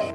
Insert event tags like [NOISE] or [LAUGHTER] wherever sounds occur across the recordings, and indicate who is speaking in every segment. Speaker 1: Oh!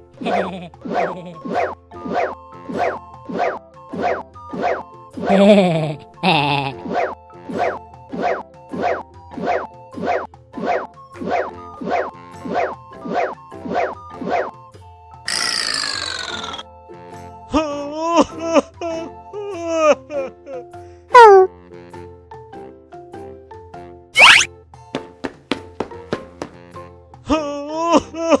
Speaker 1: Oh! [LAUGHS] [LAUGHS] [LAUGHS]